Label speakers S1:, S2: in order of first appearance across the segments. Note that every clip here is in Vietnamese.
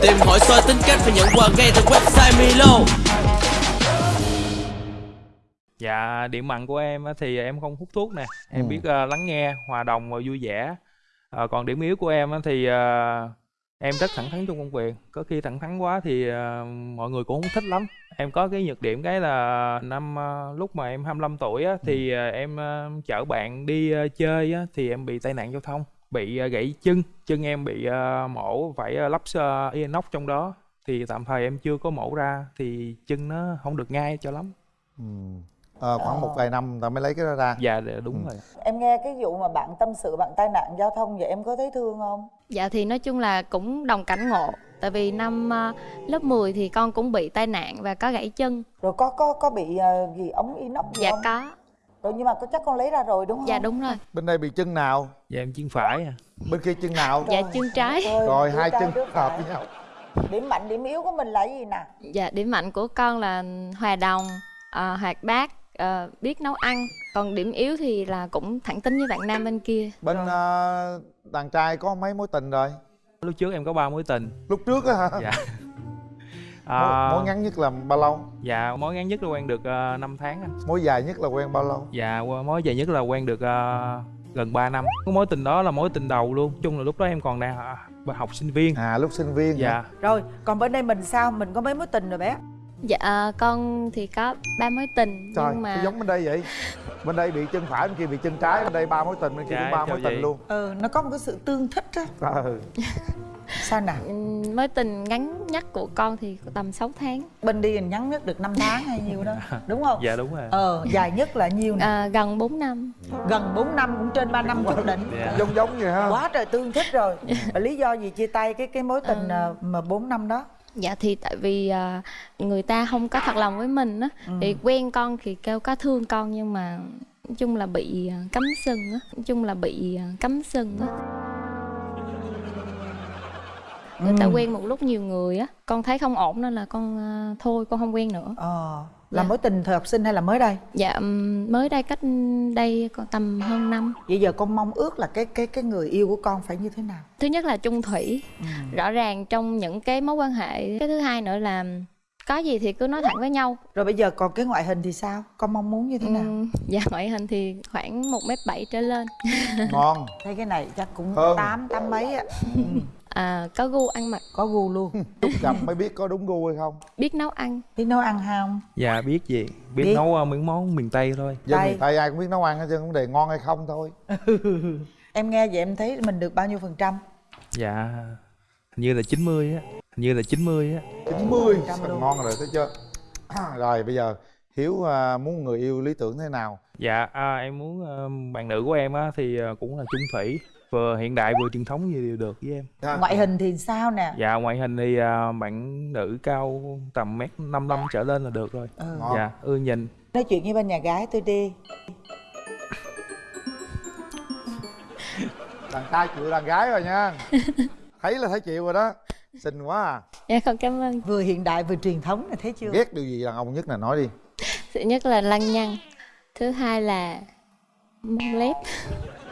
S1: Tìm hỏi soi tính cách và nhận quà ngay từ website Milo
S2: Dạ, điểm mạnh của em á thì em không hút thuốc nè, em
S3: Ừ.
S2: biết ờ, lắng nghe, hòa đồng và vui vẻ. Ờ, còn điểm yếu của em á thì ờ, em rất thẳng thắn trong công việc. Có khi thẳng thắn quá thì ờ, mọi người cũng không thích lắm. Em có cái nhược điểm cái là năm ờ, lúc mà em 25 tuổi á thì ờ, em ờ, chở bạn đi ờ, chơi á thì em bị tai nạn giao thông, bị ờ, gãy chân, chân em bị ờ, mổ phải ờ, lắp inox trong đó. Thì tạm thời em chưa có mổ ra thì chân nó không được ngay cho lắm.
S3: ừ. Ờ, khoảng một vài năm ta mới lấy cái đó ra
S2: Dạ đúng
S3: Ừ.
S2: rồi.
S4: em nghe cái vụ mà bạn tâm sự bạn tai nạn giao thông vậy em có thấy thương không
S5: Dạ thì nói chung là cũng đồng cảnh ngộ Tại vì năm lớp 10 thì con cũng bị tai nạn và có gãy chân
S4: rồi có có có bị gì ống inox gì
S5: Dạ
S4: không
S5: có
S4: rồi nhưng mà có chắc con lấy ra rồi đúng không?
S5: Dạ đúng rồi.
S3: Bên đây bị chân nào?
S2: Dạ em chân phải à.
S3: bên kia chân nào?
S5: Dạ chân trái.
S4: Ôi,
S3: rồi hai chân hợp với nhau.
S4: Điểm mạnh điểm yếu của mình là cái gì nè?
S5: Dạ điểm mạnh của con là hòa đồng, ờ, hoạt bát, ờ, biết nấu ăn. Còn điểm yếu thì là cũng thẳng tính với bạn nam bên kia.
S3: Bên ờ, đàn trai có mấy mối tình rồi?
S2: Lúc trước em có ba mối tình.
S3: lúc trước á hả?
S2: Dạ.
S3: Mối,
S2: À,
S3: mối ngắn nhất là bao lâu
S2: Dạ mối ngắn nhất là quen được uh, 5 tháng anh.
S3: mối dài nhất là quen bao lâu
S2: Dạ mối dài nhất là quen được ờ, gần 3 năm. Cái mối tình đó là mối tình đầu luôn. Chung là lúc đó em còn đang ờ, học sinh viên.
S3: à lúc sinh viên hả?
S2: Dạ.
S4: rồi còn bên đây mình sao mình có mấy mối tình rồi bé
S5: Dạ ờ, con thì có ba mối tình
S3: trời
S5: Nhưng mà
S3: giống bên đây vậy? Bên đây bị chân phải bên kia bị chân trái bên đây ba mối tình bên kia
S2: Dạ,
S3: cũng ba
S2: chào
S3: mối tình luôn.
S4: Ừ nó có một cái sự tương thích á
S3: ừ.
S4: sao nè?
S5: Ừm, mối tình ngắn nhất của con thì tầm 6 tháng.
S4: Bên đi mình nhắn nhất được 5 tháng hay nhiêu đó đúng không?
S2: Dạ đúng rồi.
S4: ờ dài nhất là nhiêu nè?
S5: Ờ, Gần 4 năm.
S4: Gần 4 năm cũng trên 3 năm chút đỉnh
S2: Dạ.
S3: giống giống vậy ha.
S4: Quá trời tương thích rồi. Và lý do gì chia tay cái cái mối tình
S5: Ờ.
S4: ờ, mà 4 năm đó
S5: Dạ thì tại vì à, người ta không có thật lòng với mình á
S4: Ừ.
S5: Thì quen con thì kêu có thương con nhưng mà Nói chung là bị à, cấm sừng á Nói chung là bị à, cấm sừng á Người ta
S4: Ừ.
S5: quen một lúc nhiều người á Con thấy không ổn nên là con à, thôi con không quen nữa
S4: ờ là
S5: Dạ.
S4: mối tình thời học sinh hay là mới đây?
S5: Dạ mới đây cách đây còn tầm hơn năm.
S4: Vậy giờ con mong ước là cái cái cái người yêu của con phải như thế nào?
S5: Thứ nhất là chung thủy. Rõ ràng trong những cái mối quan hệ Cái thứ hai nữa là có gì thì cứ nói thẳng với nhau.
S4: Rồi bây giờ còn cái ngoại hình thì sao? Con mong muốn như thế nào?
S5: Ừm, Dạ ngoại hình thì khoảng 1 m bảy trở lên.
S3: Ngon.
S4: Thấy cái này chắc cũng tám tám mấy á. Ừ,
S5: à, Có gu ăn mặc.
S4: Có gu luôn.
S3: Lúc gặp mới biết có đúng gu hay không.
S5: Biết nấu ăn.
S4: Biết nấu ăn không?
S2: Dạ biết gì. Biết,
S4: Biết.
S2: nấu ờ, những món miền Tây thôi.
S3: dân miền tây ai cũng biết nấu ăn hết trơn vấn đề ngon hay không thôi.
S4: Em nghe vậy em thấy mình được bao nhiêu phần trăm?
S2: Dạ hình như là 90 á. Như là 90 á.
S3: 90
S4: Trăm
S3: Thật
S4: luôn.
S3: ngon rồi thấy chưa rồi bây giờ hiếu à, muốn người yêu lý tưởng thế nào
S2: Dạ à, em muốn ờ, bạn nữ của em á thì ờ, cũng là chung thủy vừa hiện đại vừa truyền thống gì đều được với em.
S3: Ha?
S4: ngoại hình thì sao nè
S2: Dạ ngoại hình thì à, bạn nữ cao tầm mét 55 trở lên là được rồi.
S4: ừ.
S3: Ngon.
S2: Dạ ưa nhìn.
S4: nói chuyện với bên nhà gái tôi đi
S3: đàn trai chịu đàn gái rồi nha thấy là thấy chịu rồi đó xinh quá à.
S5: Dạ con cảm ơn.
S4: Vừa hiện đại vừa truyền thống này thấy chưa?
S3: Ghét điều gì đàn ông nhất là nói đi.
S5: Thứ nhất là lăng nhăng. Thứ hai là mông lép.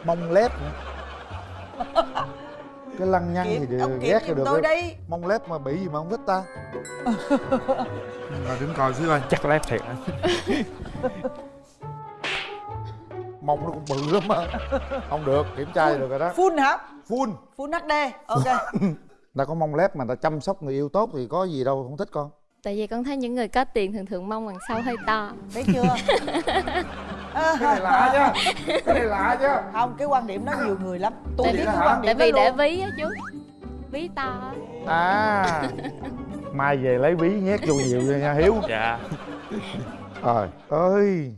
S3: Mông lép nữa cái lăng nhăng thì được, ghét thì được
S4: tôi đi.
S3: Mông lép mà bị gì mà không thích ta. Rồi đứng coi xíu coi.
S2: Chắc lép thiệt.
S3: mông nó cũng bự lắm á. Không được kiểm tra được rồi đó.
S4: Full hả?
S3: Full
S4: full hd ok
S3: ta có mông lép mà ta chăm sóc người yêu tốt thì có gì đâu không thích con.
S5: Tại vì con thấy những người có tiền thường thường mông đằng sau hơi to.
S4: Thấy chưa? À,
S3: cái này lạ chứ cái này lạ chứ
S4: không cái quan điểm đó nhiều người lắm. Tôi
S5: Tại
S4: biết cái quan điểm
S5: tại vì để ví á chú. Ví to. Á
S3: à. Mai về lấy ví nhét vô nhiều nha hiếu.
S2: Dạ.
S3: trời ơi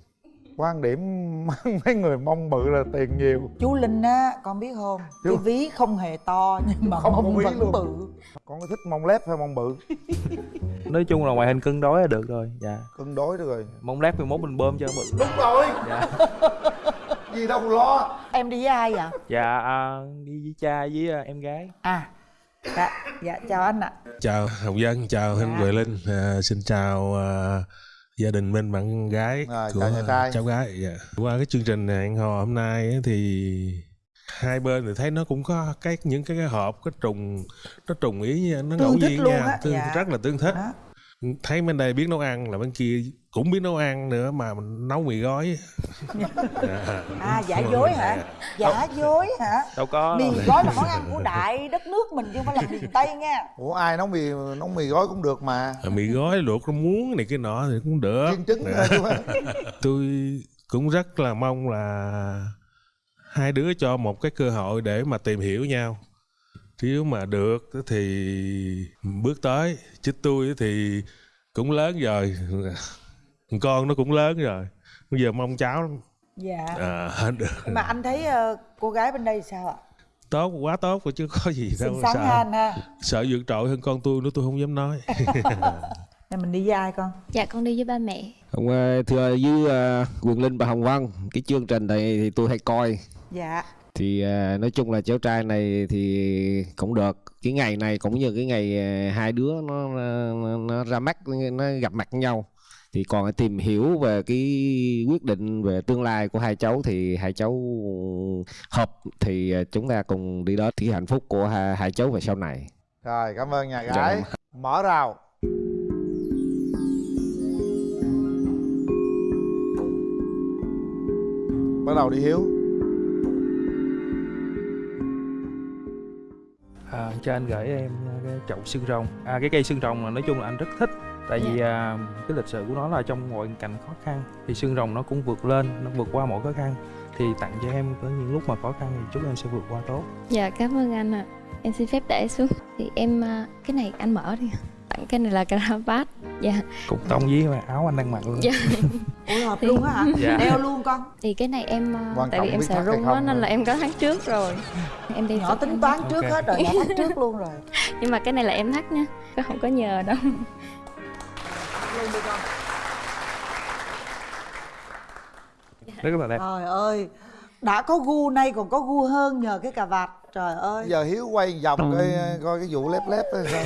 S3: quan điểm mấy người mông bự là tiền nhiều
S4: chú linh á con biết không
S3: Chú-
S4: cái ví không hề to nhưng mà
S3: Không có
S4: mông vẫn
S3: luôn.
S4: bự
S3: con có thích mông lép hay mông bự
S2: Nói chung là ngoại hình cân đối là được rồi. Dạ.
S3: cân đối được rồi
S2: Mong lép thì mốt mình bơm cho bự.
S3: đúng rồi
S2: Dạ.
S3: gì đâu lo
S4: em đi với ai vậy
S2: Dạ à, đi với cha với à, em gái.
S4: à dạ, dạ chào anh ạ
S6: chào hồng dân chào
S4: Dạ.
S6: anh huệ linh à, xin chào à, gia đình bên bạn gái
S3: À,
S6: của
S3: nhà trai.
S6: cháu gái dạ. qua cái chương trình hẹn hò hôm nay á thì hai bên thì thấy nó cũng có cái những cái, cái hợp cái trùng nó trùng ý nó
S4: Tương
S6: ngẫu
S4: thích
S6: nhiên
S4: luôn
S6: nha
S4: á,
S6: tương,
S4: dạ.
S6: rất là tương thích
S4: Đó.
S6: Thấy bên đây biết nấu ăn là bên kia cũng biết nấu ăn nữa mà mình nấu mì gói Dạ.
S4: à giả dối hả giả dối hả
S2: đâu có
S4: mì
S2: đâu.
S4: gói là món ăn của đại đất nước mình chứ không phải là miền tây nha
S3: ủa ai nấu mì nấu mì gói cũng được mà
S6: À, mì gói luộc nó muống này cái nọ thì cũng được
S3: chiên trứng
S6: Dạ.
S3: mà.
S6: tôi cũng rất là mong là hai đứa cho một cái cơ hội để mà tìm hiểu nhau nếu mà được thì bước tới. Chứ tôi thì cũng lớn rồi. Con nó cũng lớn rồi. Bây giờ mong cháu lắm.
S4: dạ.
S6: À, được.
S4: Mà anh thấy ờ, cô gái bên đây sao ạ?
S6: Tốt quá tốt rồi chứ có gì đâu sợ
S4: anh ha.
S6: sợ vượt trội hơn con tôi nữa tôi không dám nói.
S4: Nè mình đi với ai con?
S5: Dạ con đi với ba mẹ.
S7: Hôm ờ, thưa với ờ, Quyền Linh và Hồng Vân, cái chương trình này thì tôi hay coi.
S4: dạ
S7: Thì ờ, nói chung là cháu trai này thì cũng được. Cái ngày này cũng như cái ngày ờ, hai đứa nó, nó, nó ra mắt, nó gặp mặt nhau. Thì còn tìm hiểu về cái quyết định về tương lai của hai cháu thì hai cháu hợp thì ờ, chúng ta cùng đi đó thì hạnh phúc của hai, hai cháu về sau này.
S3: rồi cảm ơn nhà
S7: Dạ,
S3: gái
S7: cảm
S3: mở rào bắt đầu đi hiếu
S2: à, cho anh gửi em cái chậu xương rồng. À cái cây xương rồng là nói chung là anh rất thích tại vì à, cái lịch sử của nó là trong mọi cảnh khó khăn thì xương rồng nó cũng vượt lên nó vượt qua mọi khó khăn. Thì tặng cho em có những lúc mà khó khăn thì chúc em sẽ vượt qua tốt.
S5: Dạ cảm ơn anh ạ. Em xin phép để xuống. Thì em à, cái này anh mở đi tặng cái này là caravat dạ.
S2: Cũng tông với mà áo anh đang mặc luôn.
S5: Dạ.
S4: Ủa hợp
S5: Thì-
S4: luôn á hả?
S2: Dạ.
S4: đeo luôn con.
S5: Thì cái này em à,
S3: Quan
S5: tại vì em sợ
S3: thắt
S5: rung á nên là em có tháng trước rồi. Em đi
S4: nhỏ tính toán trước hết rồi nhỏ thắt trước luôn rồi.
S5: Nhưng mà cái này là em thắt nha có không có nhờ đâu.
S2: Rất là đẹp.
S4: Trời ơi đã có gu nay còn có gu hơn nhờ cái cà vạt trời ơi.
S3: Giờ hiếu quay vòng coi coi cái vụ lép lép đó sao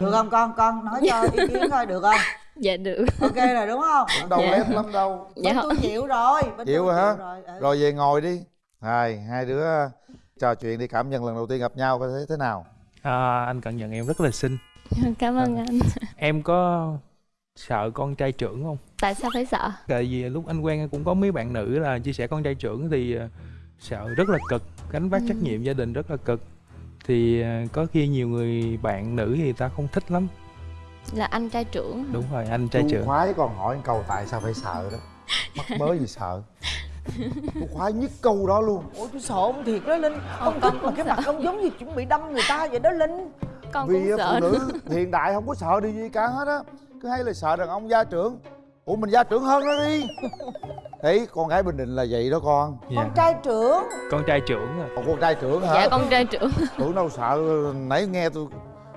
S4: được không con? Con nói cho ý kiến coi được không?
S5: Dạ được.
S4: Ok rồi đúng không?
S3: Đâu
S5: Dạ.
S3: lép lắm đâu.
S5: Dạ
S4: bên tôi chịu rồi bên
S3: chịu rồi hả?
S4: rồi. Ừ.
S3: rồi về ngồi đi. Hai hai đứa trò chuyện đi cảm nhận lần đầu tiên gặp nhau coi thấy thế nào?
S2: À, anh cảm nhận em rất là xinh.
S5: Cảm ơn anh.
S2: em có sợ con trai trưởng không?
S5: Tại sao phải sợ?
S2: Tại vì lúc anh quen cũng có mấy bạn nữ là chia sẻ con trai trưởng thì ờ, sợ rất là cực gánh vác trách nhiệm gia đình rất là cực thì ờ, có khi nhiều người bạn nữ thì ta không thích lắm.
S5: Là anh trai trưởng
S2: đúng rồi anh trai
S3: Chú
S2: trưởng.
S3: Khoái còn hỏi câu tại sao phải sợ đó? Mắc mớ gì sợ. Chú khoái nhất câu đó luôn.
S4: Ủa tôi sợ ông thiệt đó linh. Ông
S5: con
S4: thích mà
S5: cũng
S4: cái
S5: sợ.
S4: mặt ông giống như chuẩn bị đâm người ta vậy đó linh.
S5: Con
S3: vì
S5: cũng sợ.
S3: phụ nữ hiện đại không có sợ điều gì cả hết á. Cứ hay là sợ đàn ông gia trưởng. Ủa mình gia trưởng hơn nó đi đấy con gái bình định là vậy đó con.
S2: Dạ.
S4: con trai trưởng.
S2: Con trai trưởng à.
S3: con trai trưởng hả?
S5: Dạ con trai trưởng.
S3: Tưởng đâu sợ nãy nghe tôi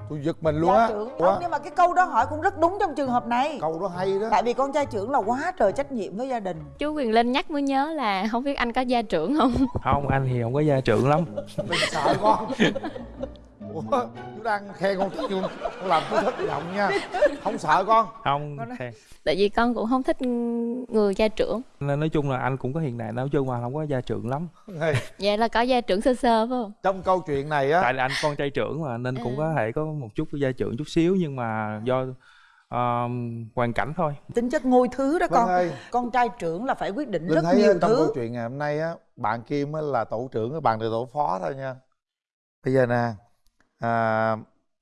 S3: tôi giật mình luôn
S4: gia
S3: á.
S4: không nhưng mà cái câu đó hỏi cũng rất đúng trong trường hợp này.
S3: Câu đó hay đó.
S4: Tại vì con trai trưởng là quá trời trách nhiệm với gia đình.
S5: Chú quyền linh nhắc mới nhớ là không biết anh có gia trưởng không?
S2: Không anh thì không có gia trưởng lắm.
S3: Đừng sợ con ủa chú đang khen con trai trưởng con làm tôi thất vọng nha. Không sợ con.
S2: Không
S4: Con nói-
S5: tại vì con cũng không thích người gia trưởng.
S2: Nên nói chung là anh cũng có hiện đại nói chung mà không có gia trưởng lắm.
S3: Hey,
S5: vậy là có gia trưởng sơ sơ phải không?
S3: Trong câu chuyện này á
S2: tại là anh con trai trưởng mà nên cũng
S5: À.
S2: có thể có một chút gia trưởng chút xíu nhưng mà do ờ, hoàn cảnh thôi.
S4: Tính chất ngôi thứ đó
S3: Vân
S4: con
S3: ơi
S4: con trai trưởng là phải quyết định
S3: Linh
S4: rất
S3: thấy
S4: nhiều
S3: trong câu
S4: thứ.
S3: chuyện ngày hôm nay á bạn Kim á là tổ trưởng bạn là tổ phó thôi nha. Bây giờ nè à,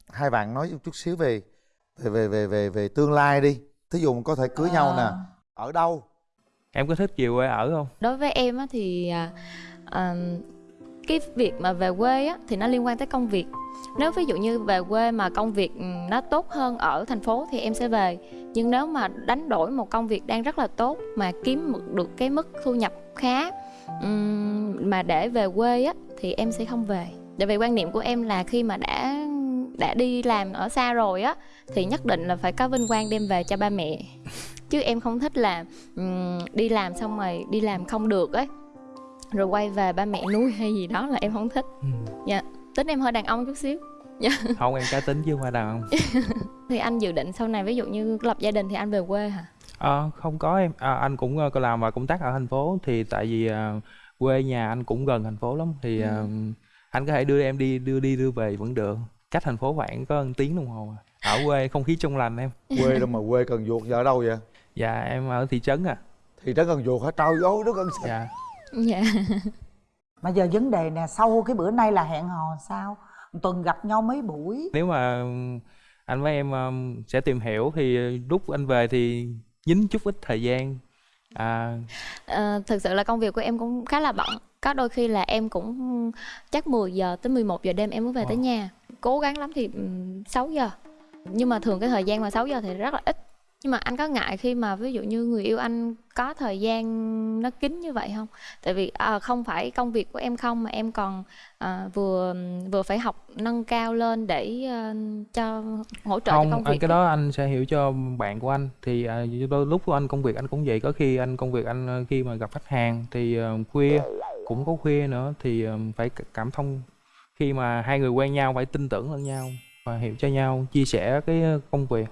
S3: hai bạn nói một chút xíu về về về về về, về tương lai đi. Thí dụ có thể cưới nhau nè
S4: À.
S3: ở đâu?
S2: Em có thích về quê ở không?
S5: Đối với em á thì à, à, cái việc mà về quê á thì nó liên quan tới công việc. Nếu ví dụ như về quê mà công việc ừ, nó tốt hơn ở thành phố thì em sẽ về. Nhưng nếu mà đánh đổi một công việc đang rất là tốt mà kiếm được cái mức thu nhập khá ừm, mà để về quê á thì em sẽ không về tại vì quan niệm của em là khi mà đã đã đi làm ở xa rồi á thì nhất định là phải có vinh quang đem về cho ba mẹ. Chứ em không thích là ừm, đi làm xong rồi đi làm không được ấy rồi quay về ba mẹ nuôi hay gì đó là em không thích.
S2: Ừ.
S5: tính em hơi đàn ông chút xíu.
S2: Không em cá tính chứ không phải đàn ông.
S5: Thì anh dự định sau này ví dụ như lập gia đình thì anh về quê hả?
S2: Ờ, không có em. À, anh cũng có làm và công tác ở thành phố thì tại vì ờ, quê nhà anh cũng gần thành phố lắm. Thì
S4: Ừ.
S2: anh có thể đưa em đi đưa đi đưa về vẫn được. Cách thành phố khoảng có một tiếng đồng hồ à. ở quê không khí trong lành em.
S3: Quê đâu mà quê cần duột giờ ở đâu vậy?
S2: Dạ em ở thị trấn à.
S3: Thị trấn cần duột hả? Trời ơi nó xa
S2: dạ.
S5: Dạ.
S4: Mà giờ vấn đề nè sau cái bữa nay là hẹn hò sao? Một tuần gặp nhau mấy buổi?
S2: Nếu mà anh với em um, sẽ tìm hiểu thì lúc anh về thì dính chút ít thời gian à,
S5: Ờ, thực sự là công việc của em cũng khá là bận. Có đôi khi là em cũng chắc 10 giờ tới 11 giờ đêm em mới về tới
S2: Wow.
S5: nhà. Cố gắng lắm thì ừm, 6 giờ. Nhưng mà thường cái thời gian mà 6 giờ thì rất là ít nhưng mà anh có ngại khi mà ví dụ như người yêu anh có thời gian nó kín như vậy không? Tại vì à, không phải công việc của em không mà em còn à, vừa vừa phải học nâng cao lên để à, cho hỗ trợ cho
S2: không
S5: công
S2: anh
S5: việc
S2: cái đó anh sẽ hiểu cho bạn của anh. Thì à, đôi lúc của anh công việc anh cũng vậy có khi anh công việc anh ờ, khi mà gặp khách hàng thì ờ, khuya cũng có khuya nữa thì ờ, phải cảm thông. Khi mà hai người quen nhau phải tin tưởng lẫn nhau và hiểu cho nhau chia sẻ cái công việc.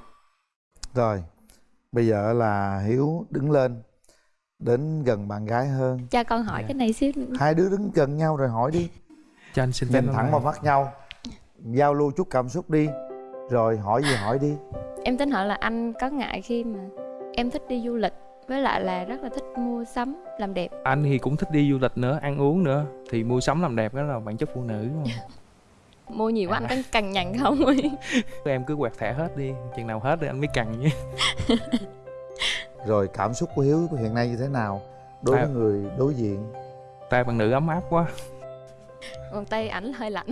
S3: Rồi bây giờ là hiếu đứng lên đến gần bạn gái hơn
S5: cho con hỏi
S2: Dạ.
S5: cái này xíu nữa.
S3: hai đứa đứng gần nhau rồi hỏi đi
S2: cho anh xin phép
S3: nhìn thẳng vào mắt nhau giao lưu chút cảm xúc đi rồi hỏi gì hỏi đi
S5: Em tính hỏi là anh có ngại khi mà em thích đi du lịch với lại là rất là thích mua sắm làm đẹp.
S2: anh thì cũng thích đi du lịch nữa ăn uống nữa thì mua sắm làm đẹp đó là bản chất phụ nữ mà.
S5: Mua nhiều quá
S2: À.
S5: anh có cằn nhằn không ấy?
S2: em cứ quẹt thẻ hết đi chừng nào hết thì anh mới cần nhé
S3: rồi cảm xúc của hiếu hiện nay như thế nào đối với
S2: À.
S3: người đối diện
S2: tay bạn nữ ấm áp quá
S5: Còn tay ảnh hơi lạnh.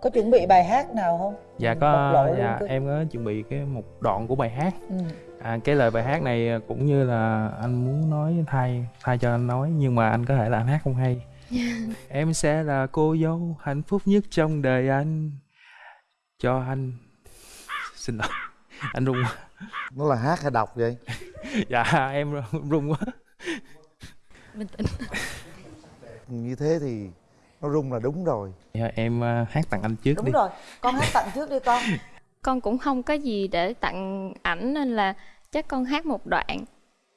S4: có chuẩn bị bài hát nào không
S2: dạ có dạ em có chuẩn bị cái một đoạn của bài hát
S4: ừ.
S2: à, cái lời bài hát này cũng như là anh muốn nói thay thay cho anh nói nhưng mà anh có thể là anh hát không hay em sẽ là cô dâu hạnh phúc nhất trong đời anh. Cho anh. Xin lỗi. Anh run quá.
S3: Nó là hát hay đọc vậy?
S2: Dạ em run quá.
S5: Bình tĩnh.
S3: như thế thì nó rung là đúng rồi.
S2: Dạ, em à, hát tặng anh trước
S4: đúng
S2: đi.
S4: rồi. Con hát tặng trước đi con.
S5: Con cũng không có gì để tặng ảnh nên là chắc con hát một đoạn.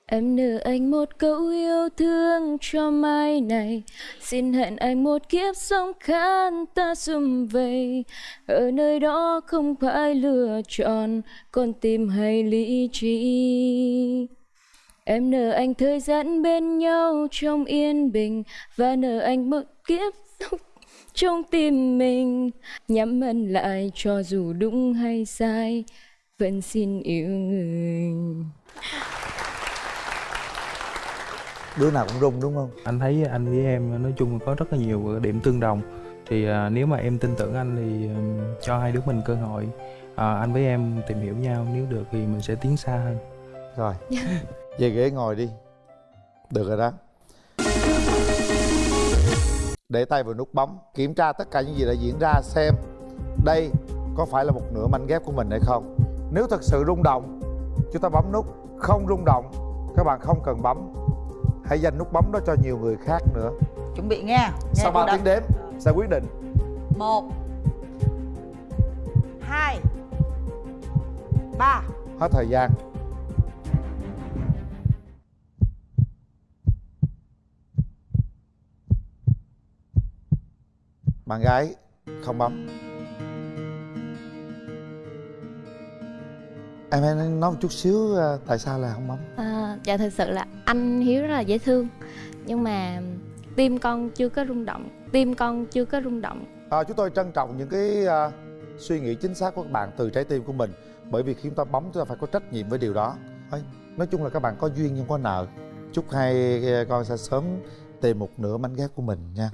S5: Em nợ anh một câu yêu thương cho mai này. Xin hẹn anh một kiếp sống khán ta xung vầy. Ở nơi đó không phải lựa chọn, Con tim hay lý trí. Em nợ anh thời gian bên nhau trong yên bình, Và nợ anh một kiếp sống trong tim mình. Nhắm mắt lại cho dù đúng hay sai, Vẫn xin yêu người
S3: đứa nào cũng rung đúng không?
S2: Anh thấy anh với em nói chung là có rất là nhiều điểm tương đồng. Thì à, nếu mà em tin tưởng anh thì ừm, cho hai đứa mình cơ hội. À, anh với em tìm hiểu nhau nếu được thì mình sẽ tiến xa hơn.
S3: Rồi. Về ghế ngồi đi. Được rồi đó. Để tay vào nút bấm kiểm tra tất cả những gì đã diễn ra xem đây có phải là một nửa manh ghép của mình hay không. Nếu thật sự rung động chúng ta bấm nút không rung động các bạn không cần bấm hãy dành nút bấm đó cho nhiều người khác nữa.
S4: Chuẩn bị nghe
S3: sau 3 tiếng đếm sẽ quyết định.
S4: Một hai ba.
S3: Hết thời gian. Bạn gái không bấm em hãy nói một chút xíu à, tại sao là không bấm?
S5: À, Dạ thật sự là anh Hiếu rất là dễ thương. Nhưng mà tim con chưa có rung động Tim con chưa có rung động.
S3: À, chúng tôi trân trọng những cái à, suy nghĩ chính xác của các bạn từ trái tim của mình. Bởi vì khi chúng ta bấm chúng ta phải có trách nhiệm với điều đó. Nói chung là các bạn có duyên nhưng có nợ. Chúc hai à, con sẽ sớm tìm một nửa mảnh ghép của mình nha